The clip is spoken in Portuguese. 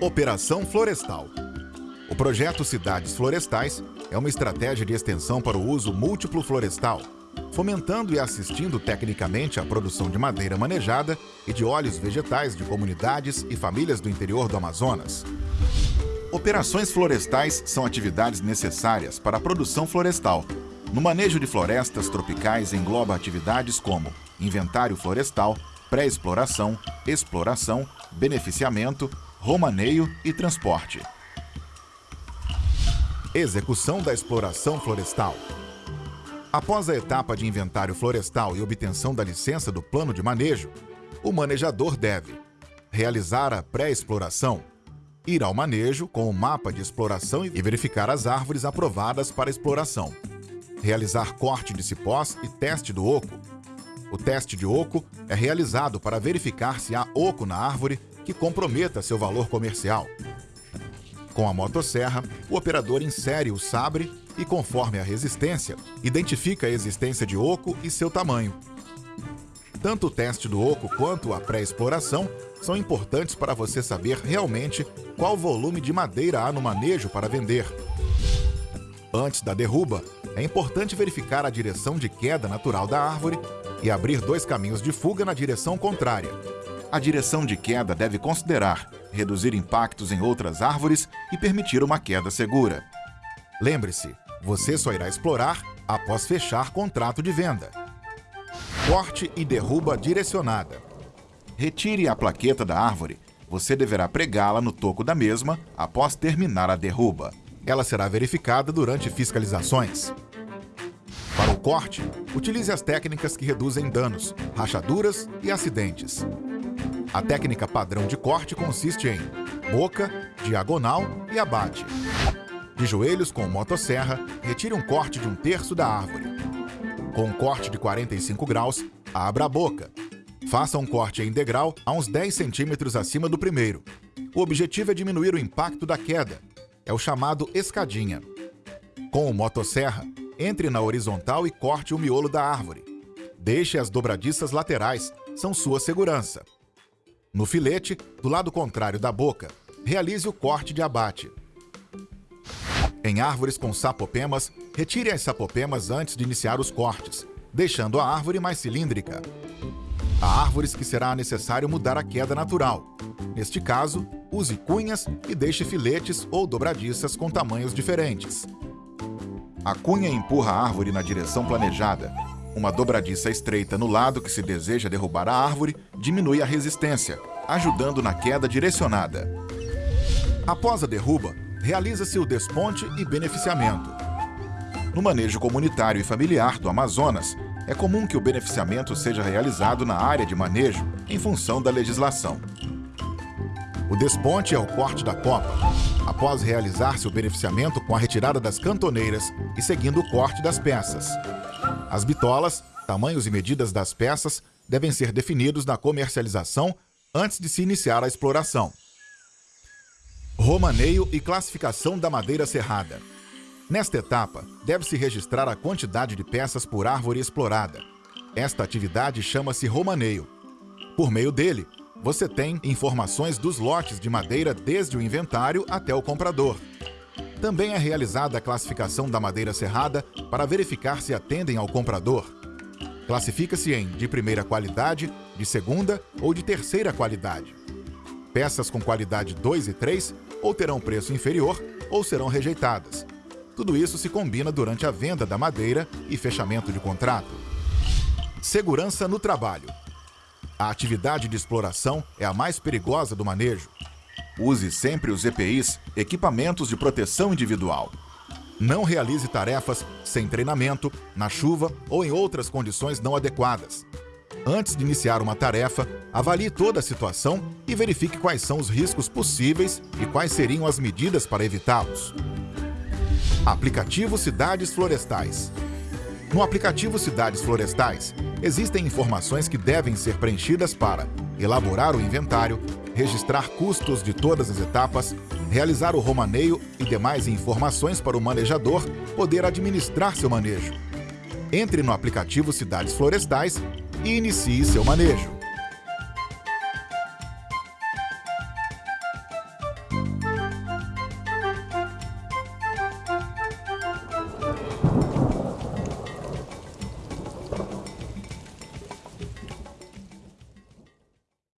Operação Florestal. O projeto Cidades Florestais é uma estratégia de extensão para o uso múltiplo florestal, fomentando e assistindo tecnicamente a produção de madeira manejada e de óleos vegetais de comunidades e famílias do interior do Amazonas. Operações florestais são atividades necessárias para a produção florestal. No manejo de florestas tropicais engloba atividades como inventário florestal, pré-exploração, exploração, beneficiamento, romaneio e transporte. Execução da exploração florestal. Após a etapa de inventário florestal e obtenção da licença do plano de manejo, o manejador deve realizar a pré-exploração, ir ao manejo com o mapa de exploração e verificar as árvores aprovadas para exploração, realizar corte de cipós e teste do oco. O teste de oco é realizado para verificar se há oco na árvore que comprometa seu valor comercial. Com a motosserra, o operador insere o sabre e, conforme a resistência, identifica a existência de oco e seu tamanho. Tanto o teste do oco quanto a pré-exploração são importantes para você saber realmente qual volume de madeira há no manejo para vender. Antes da derruba, é importante verificar a direção de queda natural da árvore e abrir dois caminhos de fuga na direção contrária, a direção de queda deve considerar reduzir impactos em outras árvores e permitir uma queda segura. Lembre-se, você só irá explorar após fechar contrato de venda. Corte e derruba direcionada. Retire a plaqueta da árvore. Você deverá pregá-la no toco da mesma após terminar a derruba. Ela será verificada durante fiscalizações. Para o corte, utilize as técnicas que reduzem danos, rachaduras e acidentes. A técnica padrão de corte consiste em boca, diagonal e abate. De joelhos com motosserra, retire um corte de um terço da árvore. Com um corte de 45 graus, abra a boca. Faça um corte em degrau a uns 10 centímetros acima do primeiro. O objetivo é diminuir o impacto da queda. É o chamado escadinha. Com o motosserra, entre na horizontal e corte o miolo da árvore. Deixe as dobradiças laterais, são sua segurança. No filete, do lado contrário da boca, realize o corte de abate. Em árvores com sapopemas, retire as sapopemas antes de iniciar os cortes, deixando a árvore mais cilíndrica. Há árvores que será necessário mudar a queda natural. Neste caso, use cunhas e deixe filetes ou dobradiças com tamanhos diferentes. A cunha empurra a árvore na direção planejada, uma dobradiça estreita no lado que se deseja derrubar a árvore diminui a resistência, ajudando na queda direcionada. Após a derruba, realiza-se o desponte e beneficiamento. No manejo comunitário e familiar do Amazonas, é comum que o beneficiamento seja realizado na área de manejo, em função da legislação. O desponte é o corte da copa, após realizar-se o beneficiamento com a retirada das cantoneiras e seguindo o corte das peças. As bitolas, tamanhos e medidas das peças devem ser definidos na comercialização antes de se iniciar a exploração. Romaneio e classificação da madeira serrada. Nesta etapa, deve-se registrar a quantidade de peças por árvore explorada. Esta atividade chama-se romaneio. Por meio dele, você tem informações dos lotes de madeira desde o inventário até o comprador. Também é realizada a classificação da madeira serrada para verificar se atendem ao comprador. Classifica-se em de primeira qualidade, de segunda ou de terceira qualidade. Peças com qualidade 2 e 3 ou terão preço inferior ou serão rejeitadas. Tudo isso se combina durante a venda da madeira e fechamento de contrato. Segurança no trabalho. A atividade de exploração é a mais perigosa do manejo. Use sempre os EPIs, equipamentos de proteção individual. Não realize tarefas sem treinamento, na chuva ou em outras condições não adequadas. Antes de iniciar uma tarefa, avalie toda a situação e verifique quais são os riscos possíveis e quais seriam as medidas para evitá-los. Aplicativo Cidades Florestais No aplicativo Cidades Florestais, existem informações que devem ser preenchidas para elaborar o inventário, registrar custos de todas as etapas, realizar o romaneio e demais informações para o manejador poder administrar seu manejo. Entre no aplicativo Cidades Florestais e inicie seu manejo.